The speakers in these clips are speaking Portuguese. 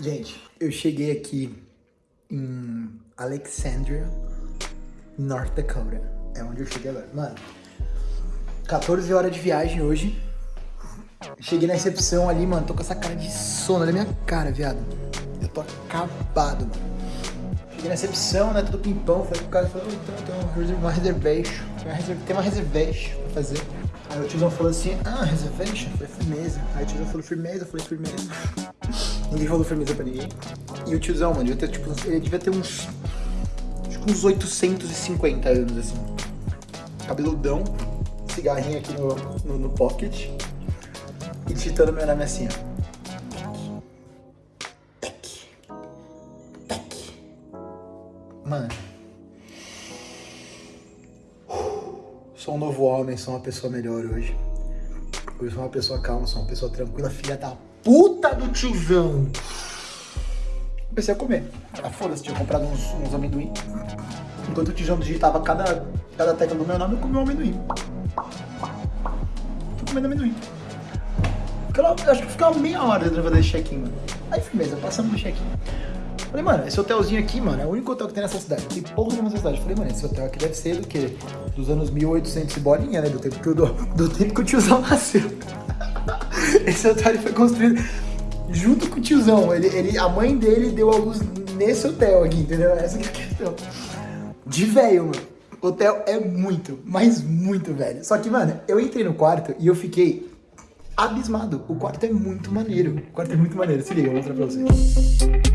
Gente, eu cheguei aqui em Alexandria, North Dakota. É onde eu cheguei agora. Mano, 14 horas de viagem hoje. Cheguei na recepção ali, mano. Tô com essa cara de sono. Olha a minha cara, viado. Eu tô acabado, mano. Cheguei na recepção, né? Tudo pimpão. Falei pro cara, falou, então tem uma reservation. Tem uma reservation pra fazer. Aí o tiozão falou assim, ah, reservation? Falei, firmeza. Aí o tiozão falou firmeza, falei, firmeza. Ninguém falou firmeza pra ninguém. E o tiozão, mano, devia ter, tipo, ele devia ter uns, acho que uns 850 anos, assim. Cabeludão, cigarrinho aqui no, no, no pocket. E digitando meu nome assim, ó. Mano. Sou um novo homem, sou uma pessoa melhor hoje. Hoje sou uma pessoa calma, sou uma pessoa tranquila, filha da puta do tiozão. Comecei a comer. Ah, foda-se, tinha comprado uns, uns amendoim. Enquanto o tiozão digitava cada, cada tecla do meu nome, eu comi um amendoim. Tô comendo amendoim. Acho que ficava meia hora tentando fazer check-in, mano. Aí firmeza, passando no check-in. Falei, mano, esse hotelzinho aqui, mano, é o único hotel que tem nessa cidade. Tem nenhuma nessa cidade. Falei, mano, esse hotel aqui deve ser do quê? Dos anos 1800 e bolinha, né? Do tempo que, eu, do, do tempo que o tiozão nasceu. esse hotel foi construído junto com o tiozão. Ele, ele, a mãe dele deu a luz nesse hotel aqui, entendeu? Essa é a questão. De velho, mano. Hotel é muito, mas muito velho. Só que, mano, eu entrei no quarto e eu fiquei abismado. O quarto é muito maneiro. O quarto é muito maneiro. Se liga, eu vou mostrar pra vocês.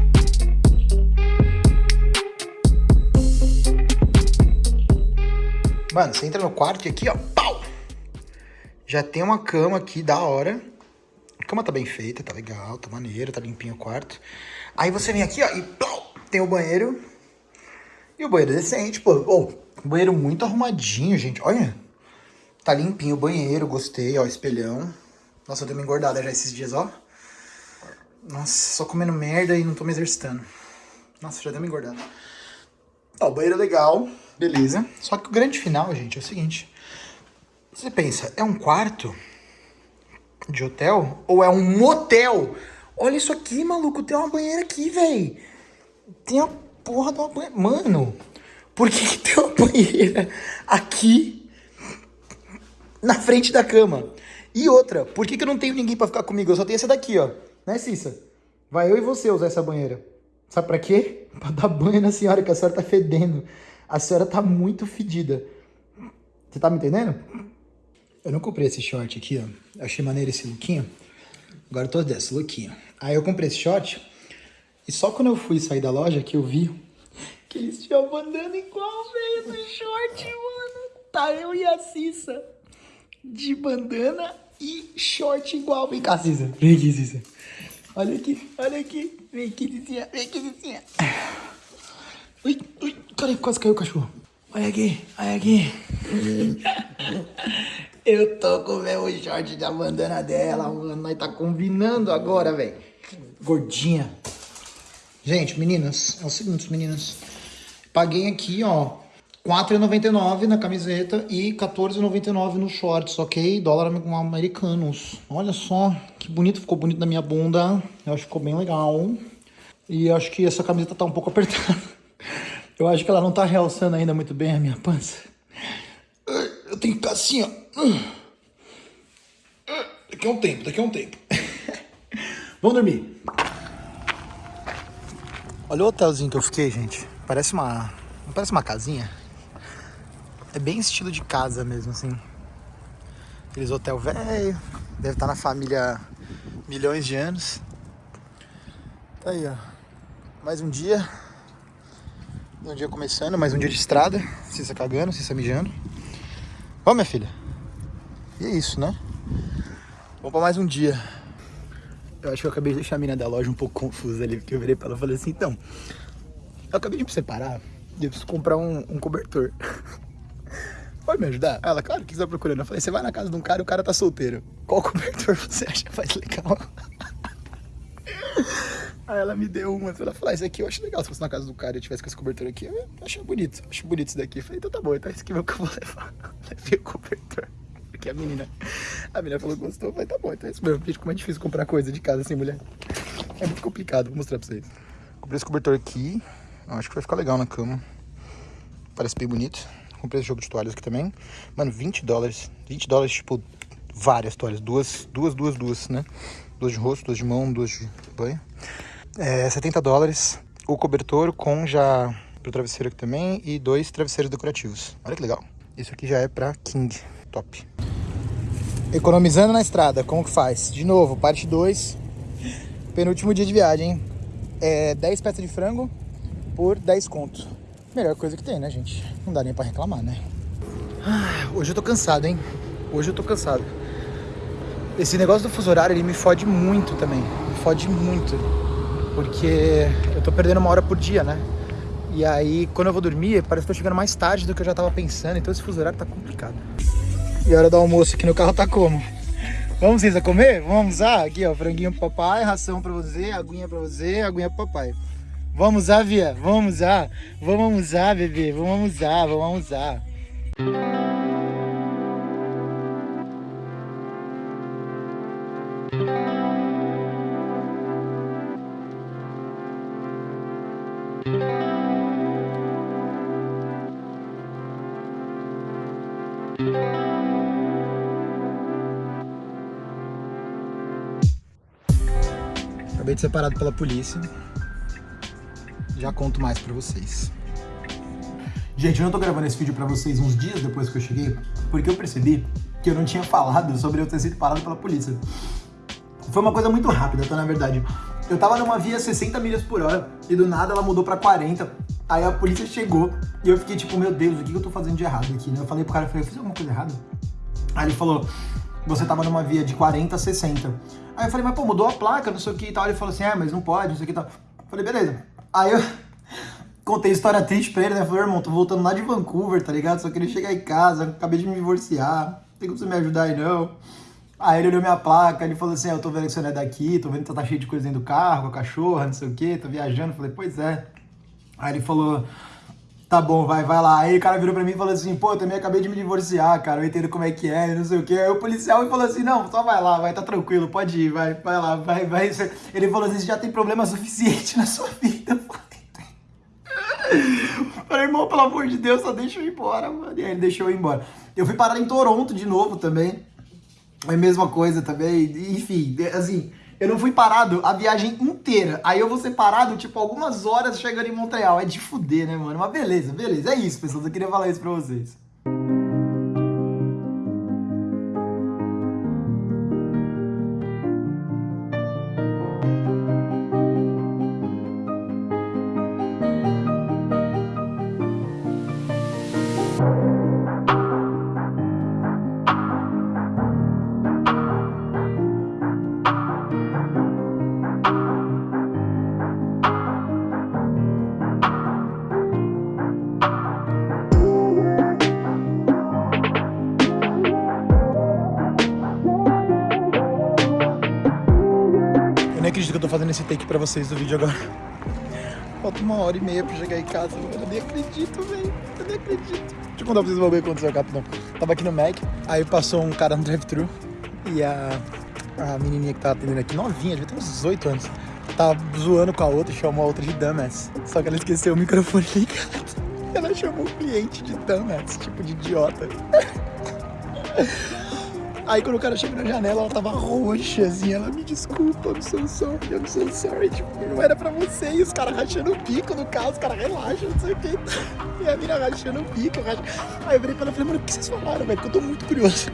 Mano, você entra no quarto e aqui, ó, pau! Já tem uma cama aqui da hora. Cama tá bem feita, tá legal, tá maneiro, tá limpinho o quarto. Aí você vem aqui, ó, e pau! Tem o banheiro. E o banheiro é decente, pô. Oh, banheiro muito arrumadinho, gente. Olha. Tá limpinho o banheiro, gostei, ó, espelhão. Nossa, eu dei uma engordada já esses dias, ó. Nossa, só comendo merda e não tô me exercitando. Nossa, já deu uma engordada. Ó, o banheiro é legal. Beleza. Só que o grande final, gente, é o seguinte. Você pensa, é um quarto de hotel ou é um motel? Olha isso aqui, maluco. Tem uma banheira aqui, velho. Tem a porra de uma banheira. Mano, por que, que tem uma banheira aqui na frente da cama? E outra, por que, que eu não tenho ninguém pra ficar comigo? Eu só tenho essa daqui, ó. Né, Cissa? Vai eu e você usar essa banheira. Sabe pra quê? Pra dar banho na senhora, que a senhora tá fedendo a senhora tá muito fedida. Você tá me entendendo? Eu não comprei esse short aqui, ó. Achei maneiro esse lookinho. Agora eu tô desse, lookinho. Aí eu comprei esse short. E só quando eu fui sair da loja que eu vi que eles tinham bandana igual, velho, no short, mano. Tá eu e a Cissa. De bandana e short igual. Vem cá, Cissa. Vem aqui, Cissa. Olha aqui, olha aqui. Vem aqui, Cissinha. Vem aqui, Cissinha. Ui, ui, cadê? Quase caiu o cachorro. Olha aqui, olha aqui. Eu tô com o meu short da bandana dela, mano. Nós tá combinando agora, velho. Gordinha. Gente, meninas, é o seguinte, meninas. Paguei aqui, ó, R$4,99 na camiseta e R$14,99 nos shorts, ok? Dólar americanos. Olha só, que bonito, ficou bonito na minha bunda. Eu acho que ficou bem legal. E acho que essa camiseta tá um pouco apertada. Eu acho que ela não tá realçando ainda muito bem a minha pança. Eu tenho que ficar assim, ó. Daqui a um tempo, daqui a um tempo. Vamos dormir. Olha o hotelzinho que eu fiquei, gente. Parece uma... Não parece uma casinha? É bem estilo de casa mesmo, assim. Aqueles hotel velho. Deve estar na família milhões de anos. Tá aí, ó. Mais um dia. Um dia começando, mais um dia de estrada. Cissa cagando, Cissa mijando. Vamos, minha filha. E é isso, né? Vamos pra mais um dia. Eu acho que eu acabei de deixar a mina da loja um pouco confusa ali, porque eu virei pra ela e falei assim, então, eu acabei de me separar e eu preciso comprar um, um cobertor. Pode me ajudar? Ela, claro, o que você tá procurando? Eu falei, você vai na casa de um cara e o cara tá solteiro. Qual cobertor você acha mais legal? Aí ela me deu uma, ela falou, ah, isso aqui eu acho legal, se fosse na casa do cara e eu tivesse com esse cobertor aqui, eu acho bonito, acho bonito isso daqui. Eu falei, então tá bom, então esse é o que eu vou levar. Levei o cobertor. Porque a menina, a menina falou que gostou, eu falei, tá bom, então é isso mesmo. Gente, como é difícil comprar coisa de casa sem mulher. É muito complicado, vou mostrar pra vocês. Comprei esse cobertor aqui. Acho que vai ficar legal na cama. Parece bem bonito. Comprei esse jogo de toalhas aqui também. Mano, 20 dólares. 20 dólares, tipo, várias toalhas. Duas, duas, duas, duas, né? Duas de rosto, duas de mão, duas de banho. É, 70 dólares. O cobertor com já pro travesseiro aqui também. E dois travesseiros decorativos. Olha que legal. Isso aqui já é pra King. Top. Economizando na estrada, como que faz? De novo, parte 2. Penúltimo dia de viagem, hein? É 10 peças de frango por 10 conto. Melhor coisa que tem, né, gente? Não dá nem pra reclamar, né? Ah, hoje eu tô cansado, hein? Hoje eu tô cansado. Esse negócio do fuso horário, ele me fode muito também. Me fode muito. Porque eu tô perdendo uma hora por dia, né? E aí, quando eu vou dormir, parece que tô chegando mais tarde do que eu já tava pensando. Então esse fuso horário tá complicado. E a hora do almoço aqui no carro tá como? Vamos, Cisa, comer? Vamos lá? Aqui, ó, franguinho pro papai, ração pra você, aguinha pra você, aguinha pro papai. Vamos lá, Via, vamos lá. Vamos lá, bebê, vamos lá, vamos lá. Acabei de ser parado pela polícia. Já conto mais pra vocês. Gente, eu não tô gravando esse vídeo pra vocês uns dias depois que eu cheguei, porque eu percebi que eu não tinha falado sobre eu ter sido parado pela polícia. Foi uma coisa muito rápida, tá? Na verdade. Eu tava numa via 60 milhas por hora e do nada ela mudou pra 40. Aí a polícia chegou e eu fiquei tipo, meu Deus, o que eu tô fazendo de errado aqui, né? Eu falei pro cara, eu falei, eu fiz alguma coisa errada? Aí ele falou, você tava numa via de 40 a 60. Aí eu falei, mas pô, mudou a placa, não sei o que e tal. Ele falou assim, é, mas não pode, não sei o que e tal. Falei, beleza. Aí eu contei história triste pra ele, né? Falei, irmão, tô voltando lá de Vancouver, tá ligado? Só queria chegar em casa, acabei de me divorciar, não tem como você me ajudar aí não. Aí ele olhou minha placa, ele falou assim, é, eu tô vendo que você não é daqui, tô vendo que tá cheio de coisa dentro do carro, com a cachorra, não sei o que, tô viajando. Falei, pois é. Aí ele falou, tá bom, vai, vai lá. Aí o cara virou pra mim e falou assim, pô, eu também acabei de me divorciar, cara, eu entendo como é que é, não sei o que. Aí o policial falou assim, não, só vai lá, vai, tá tranquilo, pode ir, vai, vai lá, vai, vai. Ele falou assim, você já tem problema suficiente na sua vida. Falei, irmão, pelo amor de Deus, só deixa eu ir embora, mano. E aí ele deixou eu ir embora. Eu fui parar em Toronto de novo também. É a mesma coisa também. Enfim, assim, eu não fui parado a viagem inteira. Aí eu vou ser parado, tipo, algumas horas chegando em Montreal. É de fuder, né, mano? Mas beleza, beleza. É isso, pessoal. Eu queria falar isso pra vocês. Acredito que eu tô fazendo esse take pra vocês do vídeo agora. Falta uma hora e meia pra chegar em casa. Eu nem acredito, velho. Eu nem acredito. Deixa eu contar pra vocês o que aconteceu rapidão. Tava aqui no Mac, aí passou um cara no drive-thru e a, a menininha que tava atendendo aqui, novinha, devia ter uns 18 anos, tava zoando com a outra, chamou a outra de dumbass. Só que ela esqueceu o microfone ligado. Ela chamou o cliente de dumbass, tipo de idiota. Aí quando o cara chega na janela, ela tava roxa, assim, ela me desculpa, I'm so sorry, I'm so sorry, tipo, não era pra você, e os caras rachando o bico no carro, os caras relaxam, não sei o que. E a mina rachando o bico, racha... Aí eu virei pra ela e falei, mano, o que vocês falaram, velho? Porque eu tô muito curioso.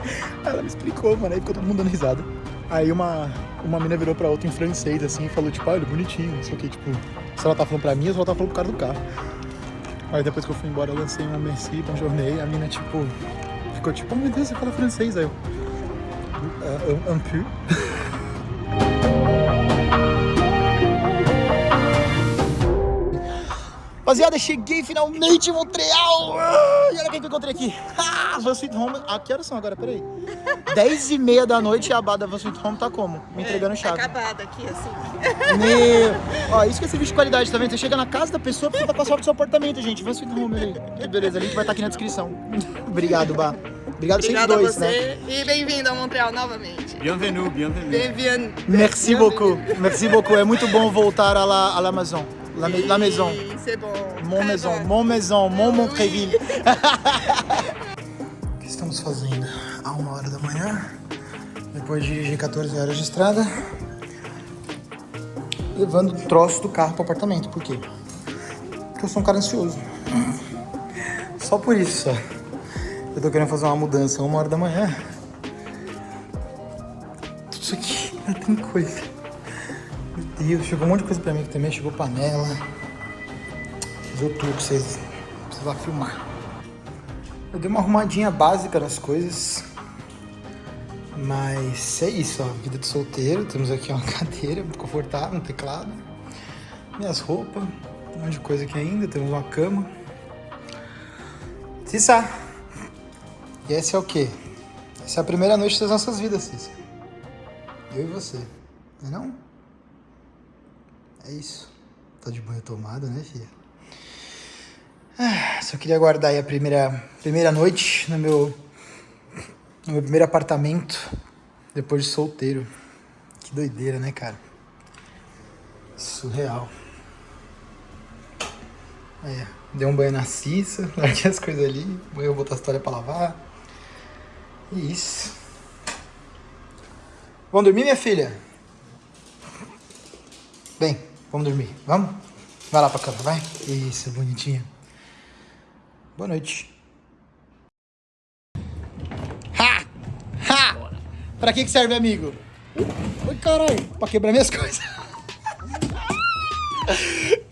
Aí ela me explicou, mano, aí ficou todo mundo dando risada. Aí uma, uma mina virou pra outra em francês, assim, e falou, tipo, olha, bonitinho, não sei o que, tipo, se ela tá falando pra mim ou se ela tá falando pro cara do carro. Aí depois que eu fui embora, eu lancei uma merci, jornei, a mina, tipo, ficou tipo, oh meu Deus, você fala francês. Aí eu, uh, um, peu. Rapaziada, cheguei finalmente em Montreal! E olha quem que eu encontrei aqui! Ah, Van Sweet Home. Ah, que horas são agora? Peraí. 10 e meia da noite e a bada Van Sweet Home tá como? Me entregando chave. É acabada aqui, assim. Meu... Ó, isso que é serviço de qualidade, tá vendo? Você chega na casa da pessoa, precisa passar pro seu apartamento, gente. Van Sweet Home ali. Que beleza, a link vai estar aqui na descrição. Obrigado, Bá. Obrigado vocês Obrigada a dois, você né? e bem-vindo a Montreal novamente. Bienvenue, bienvenue. Bem-vindo. Merci beaucoup. Merci beaucoup. É muito bom voltar à la, à la maison. La, ma- la maison. Oui, C'est bon. Mon Très maison, bon. mon maison, mon Oui. Montreville. o que estamos fazendo? A uma hora da manhã, depois de dirigir 14 horas de estrada, levando o troço do carro para o apartamento. Por quê? Porque eu sou um cara ansioso. Só por isso, só. Eu tô querendo fazer uma mudança uma hora da manhã. Tudo isso aqui, ainda tem coisa. Meu Deus, chegou um monte de coisa pra mim aqui também. Chegou panela. Fiz o tour pra vocês precisar filmar. Eu dei uma arrumadinha básica nas coisas. Mas é isso, ó. Vida de solteiro. Temos aqui uma cadeira confortável, um teclado. Minhas roupas. Um monte de coisa aqui ainda. Temos uma cama. Cissa! E esse é o quê? Essa é a primeira noite das nossas vidas, Cissa. Eu e você. Não é não? É isso. Tá de banho tomada, né, filha? Ah, só queria guardar aí a primeira, primeira noite no meu, no meu primeiro apartamento depois de solteiro. Que doideira, né, cara? Surreal. É, dei um banho na Cissa, larguei as coisas ali, eu vou botar a história pra lavar. Isso. Vamos dormir, minha filha? Bem, vamos dormir. Vamos? Vai lá pra cama, vai. Isso, bonitinha. Boa noite. Ha! Ha! Pra que que serve, amigo? Oi, caralho. Pra quebrar minhas coisas.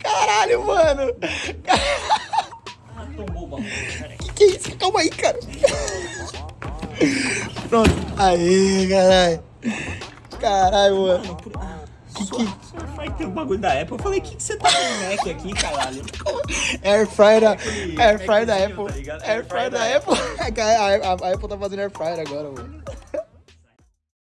Caralho, mano. Que que é isso? Calma aí, cara. Pronto. Aí, caralho. Caralho, mano. Que que... Vai ter um bagulho da Apple. Eu falei, o que, que você tá com Mac aqui, caralho? Air fryer da, air fryer da Apple. tá? Air fryer da Apple. A, a- a Apple tá fazendo air fryer agora, mano.